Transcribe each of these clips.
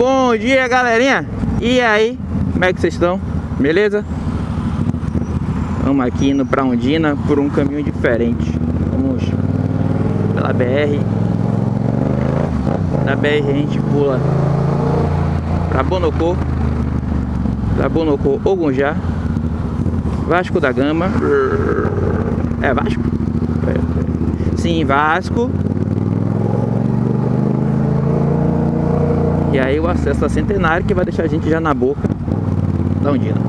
Bom dia, galerinha. E aí, como é que vocês estão? Beleza? Vamos aqui indo pra Ondina por um caminho diferente. Vamos pela BR. Da BR a gente pula pra Bonocô. Da Bonocô, Ogunjá. Vasco da Gama. É Vasco? Sim, Vasco. E aí o acesso a Centenário que vai deixar a gente já na boca da Ondina.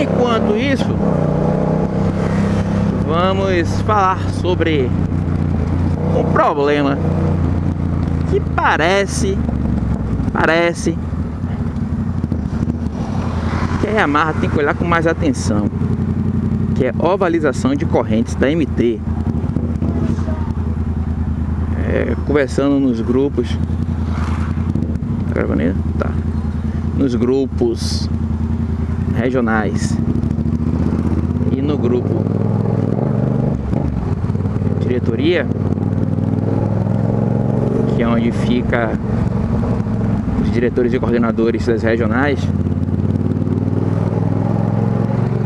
Enquanto isso, vamos falar sobre um problema que parece, parece que a Yamaha tem que olhar com mais atenção, que é ovalização de correntes da MT é, conversando nos grupos. Tá gravando aí? Tá. Nos grupos regionais e no grupo diretoria, que é onde fica os diretores e coordenadores das regionais,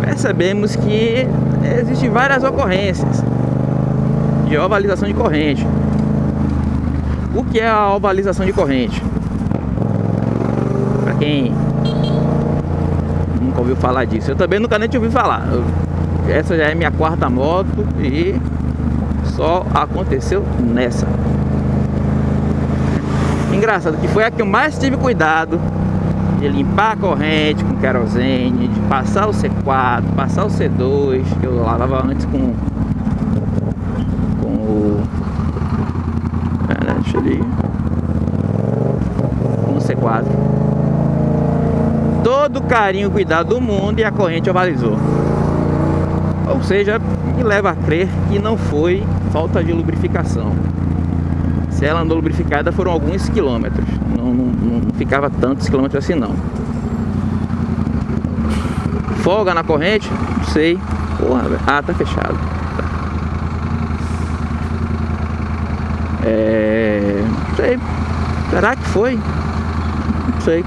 percebemos que existem várias ocorrências de ovalização de corrente. O que é a ovalização de corrente? Para quem nunca ouviu falar disso, eu também nunca nem tinha ouvido falar. Essa já é minha quarta moto e só aconteceu nessa. Engraçado que foi a que eu mais tive cuidado de limpar a corrente com querosene, de passar o C4, passar o C2, que eu lavava antes com ali no C4 todo carinho cuidado do mundo e a corrente ovalizou. Ou seja me leva a crer que não foi falta de lubrificação. Se ela andou lubrificada foram alguns quilômetros. Não, não, não ficava tantos quilômetros assim não. Folga na corrente? Não sei. Porra ah tá fechado É... Não sei. Será que foi? Não sei.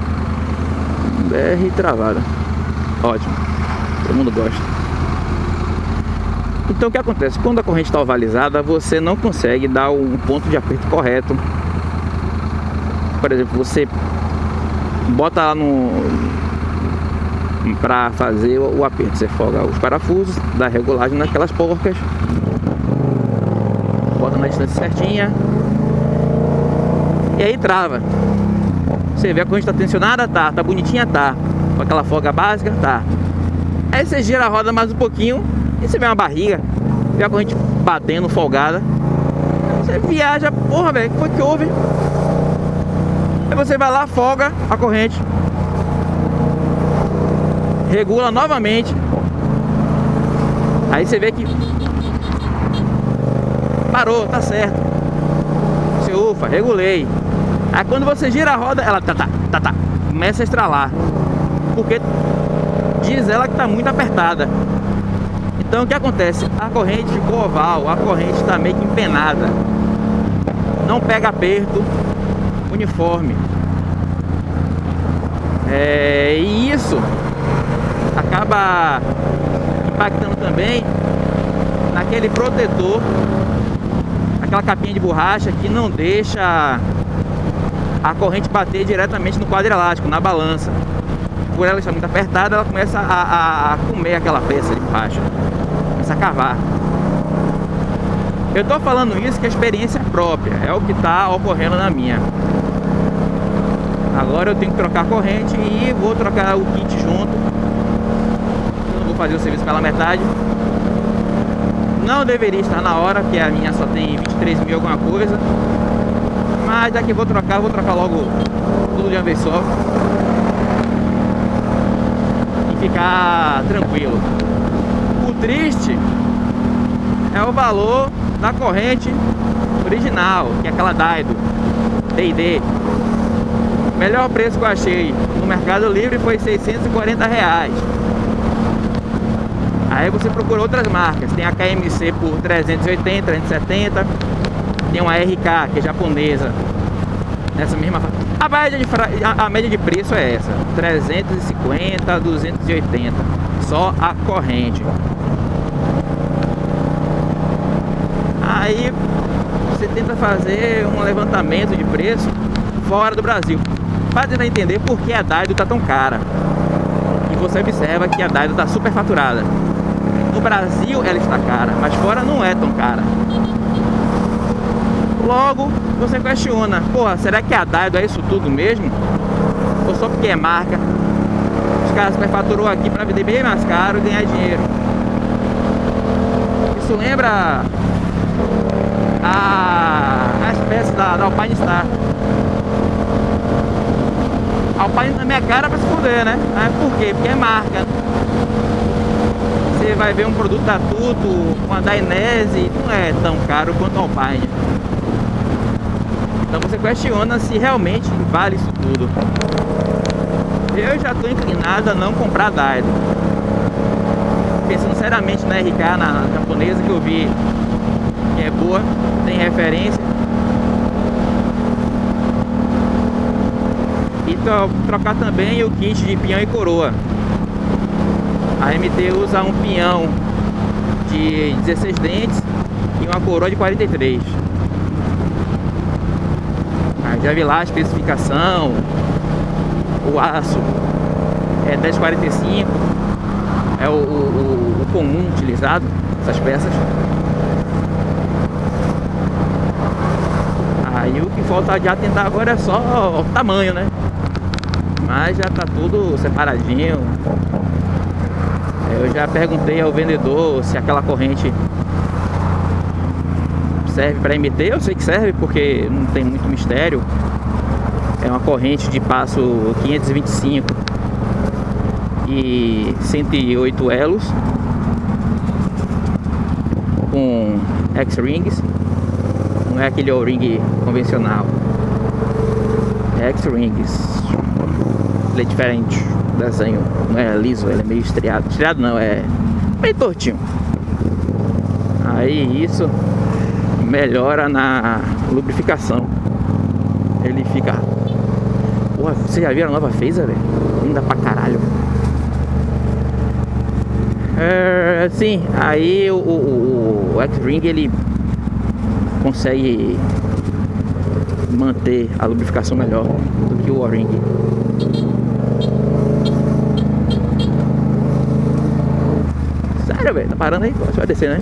BR travada. Ótimo. Todo mundo gosta. Então o que acontece? Quando a corrente está ovalizada, você não consegue dar um ponto de aperto correto. Por exemplo, você bota lá no para fazer o aperto, você folga os parafusos, dá regulagem naquelas porcas, na distância certinha, e aí trava. Você vê a corrente tá tensionada? Tá. Tá bonitinha? Tá. Com aquela folga básica? Tá. Aí você gira a roda mais um pouquinho e você vê uma barriga. Vê a corrente batendo, folgada. Você viaja, porra, velho, o que foi que houve? Aí você vai lá, folga a corrente. Regula novamente. Aí você vê que parou, tá certo. Você ufa, regulei. Aí quando você gira a roda, ela tá, tá, tá, tá, começa a estralar. Porque diz ela que tá muito apertada. Então o que acontece? A corrente ficou oval, a corrente está meio que empenada. Não pega aperto uniforme. É, e isso acaba impactando também naquele protetor, aquela capinha de borracha que não deixa a corrente bater diretamente no quadro elástico, na balança. Por ela estar muito apertada, ela começa a, a, a comer aquela peça de borracha. Começa a cavar. Eu estou falando isso que a experiência é própria, é o que está ocorrendo na minha. Agora eu tenho que trocar a corrente e vou trocar o kit junto. Eu não vou fazer o serviço pela metade. Não deveria estar na hora, porque a minha só tem 23 mil alguma coisa. Mas já que vou trocar, vou trocar logo tudo de uma vez só. E ficar tranquilo. O triste é o valor da corrente original, que é aquela Daido D&D. Melhor preço que eu achei no Mercado Livre foi 640 reais. Aí você procura outras marcas, tem a KMC por 380, 370 tem uma RK, que é japonesa, Nessa mesma a média, de a, a média de preço é essa. 350 280 Só a corrente. Aí você tenta fazer um levantamento de preço fora do Brasil. Para tentar entender por que a Daido tá tão cara. E você observa que a Daido tá super faturada No Brasil ela está cara, mas fora não é tão cara Logo, você questiona, porra, será que a Daido é isso tudo mesmo? Ou só porque é marca? Os caras superfaturou aqui para vender bem mais caro e ganhar dinheiro. Isso lembra a, a espécie da, da Alpine Star. Alpine também é cara para se fuder, né? Mas por quê? Porque é marca. Vai ver um produto da Tuto, uma da Inese, não é tão caro quanto a Alpine. Então você questiona se realmente vale isso tudo. Eu já estou inclinado a não comprar Daido. Pensando seriamente na RK, na japonesa que eu vi que é boa, tem referência. E trocar também o kit de pinhão e coroa. A MT usa um pinhão de 16 dentes e uma coroa de 43 já vi lá a especificação, o aço é 1045, é o, o, o comum utilizado, essas peças. Aí o que falta de atentar agora é só o tamanho, né? Mas já tá tudo separadinho. Eu já perguntei ao vendedor se aquela corrente serve para MT, eu sei que serve porque não tem muito mistério. É uma corrente de passo 525 e 108 elos com X-Rings. Não é aquele O-Ring convencional. É X-Rings. Ele é diferente. Desenho não é liso, ele é meio estriado. Estriado não, é meio tortinho. Aí isso melhora na lubrificação. Ele fica... Porra, já viu a nova Phaser, velho? Linda pra caralho. É, sim, aí o, o, o X-Ring ele consegue manter a lubrificação melhor do que o O-Ring. Velho? Tá parando aí? Você vai descer, né?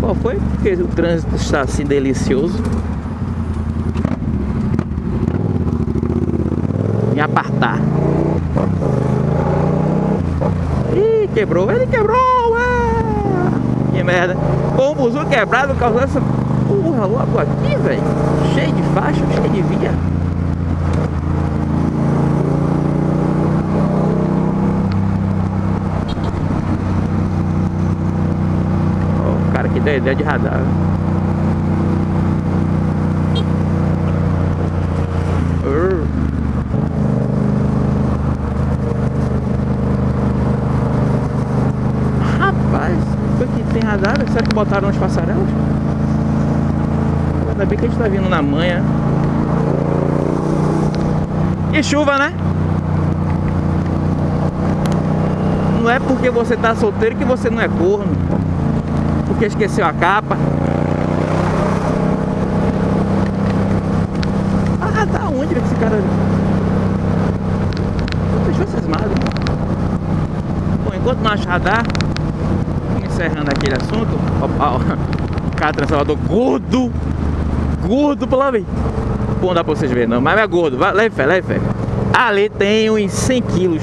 Qual foi? Porque o trânsito está assim delicioso. Me apartar. Ih, quebrou. Ele quebrou, ué. Que merda. Com o buzu quebrado causou essa porra logo aqui, velho. Cheio de faixa, cheio de via. Deu ideia de radar. Rapaz, foi que tem radar? Será que botaram uns passarelas? Ainda bem que a gente tá vindo na manhã. E chuva, né? Não é porque você tá solteiro que você não é corno porque esqueceu a capa. Ah, tá onde esse cara... Deixou cismado. Bom, enquanto não achar radar, encerrando aquele assunto, ó, o cara transformador gordo, gordo, vez. Pô, não dá pra vocês verem não, mas é gordo, vai, leve fé, leve fé. Ali tem uns 100 quilos,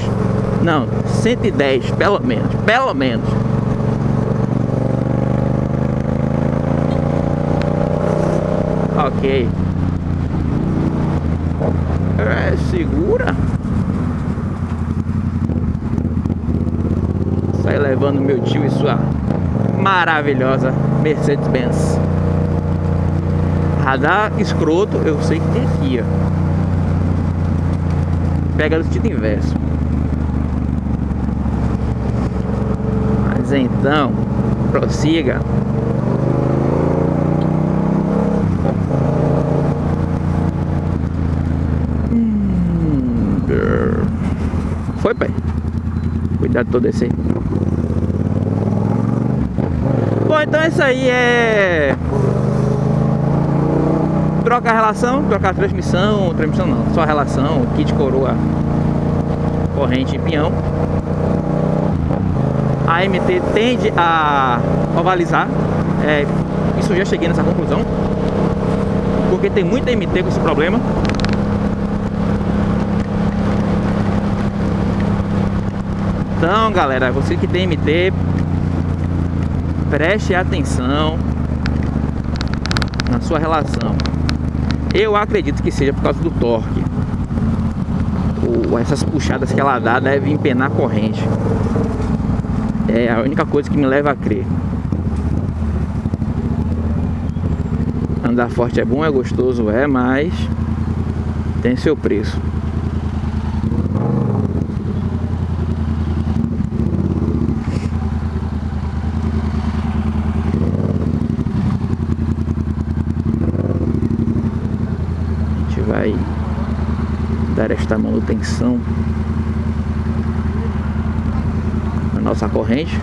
não, 110, pelo menos, pelo menos. Ok. É, segura. Sai levando meu tio e sua maravilhosa Mercedes-Benz. Radar escroto, eu sei que tem aqui, ó. Pega no sentido inverso. Mas então, prossiga. Trator descer. Bom, então isso aí é... Troca a relação, trocar transmissão, transmissão não, só relação, kit coroa, corrente e pinhão. A MT tende a ovalizar, é, isso já cheguei nessa conclusão, porque tem muita MT com esse problema. Então, galera, você que tem MT, preste atenção na sua relação. Eu acredito que seja por causa do torque. Ou essas puxadas que ela dá devem empenar a corrente. É a única coisa que me leva a crer. Andar forte é bom, é gostoso, é, mas tem seu preço. vai esta manutenção na nossa corrente.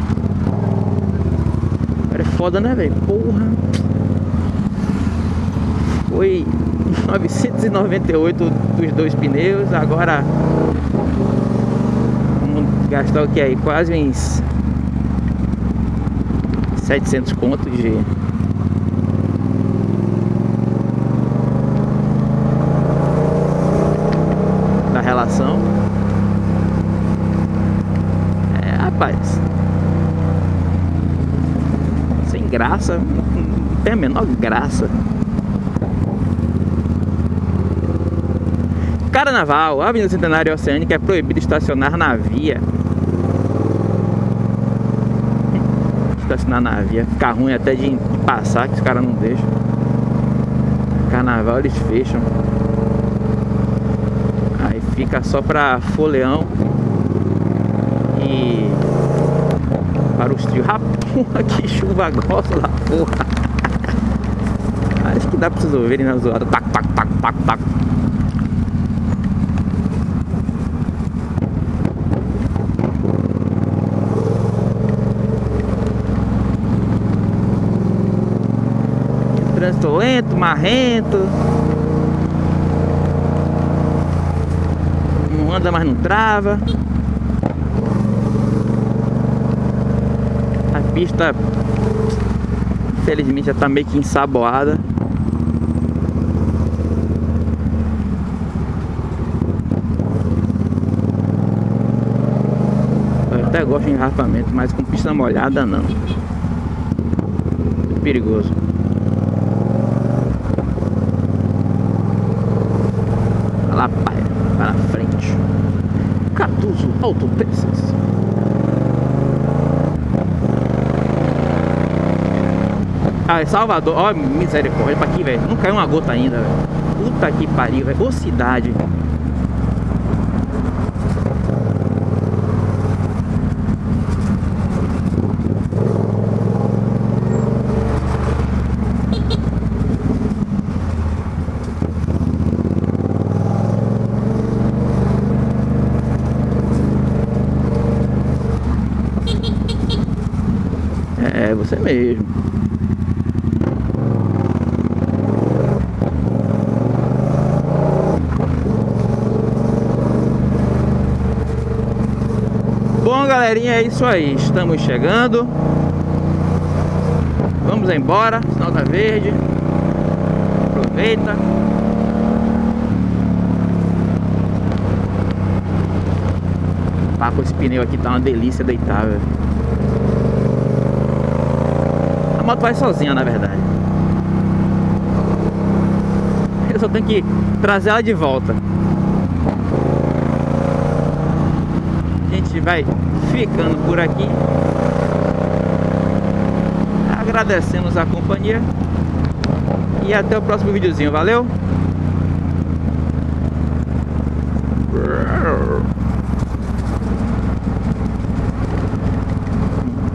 É foda, né, velho? Porra! Foi 998 dos dois pneus, agora vamos gastar o que aí? Quase uns 700 contos de relação. É, rapaz. Sem graça. Não tem a menor graça. Carnaval, a Avenida Centenário Oceânica é proibido estacionar na via. Estacionar na via. Ficar ruim até de, passar, que os caras não deixam. Carnaval eles fecham fica só para foleão e trios. Rapaz, que chuva grossa lá, porra. Acho que dá para vocês ouvirem na zoada. Tac, tac, tac, tac, tac. Trânsito lento, marrento. anda, mas não trava. Pista, infelizmente, já tá meio que ensaboada. Eu até gosto de engarrafamento, mas com pista molhada não. perigoso. lá, pai, para frente. Catuso Autopeças. Ah, é Salvador, ó, misericórdia, pra aqui, velho. Não caiu uma gota ainda, velho. Puta que pariu, velho. Ô cidade. É, você mesmo. Bom, galerinha, é isso aí. Estamos chegando. Vamos embora. Sinal tá verde. Aproveita. Pá, com esse pneu aqui tá uma delícia deitar, velho moto vai sozinha, na verdade. Eu só tenho que trazer ela de volta. A gente vai ficando por aqui. Agradecemos a companhia. E até o próximo videozinho. Valeu!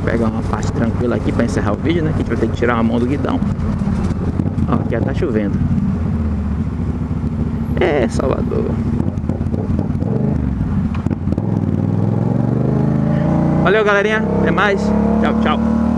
pegar uma parte tranquila aqui para encerrar o vídeo, né? Que a gente vai ter que tirar a mão do guidão. Ó, aqui já tá chovendo. É, Salvador. Valeu, galerinha. Até mais. Tchau, tchau.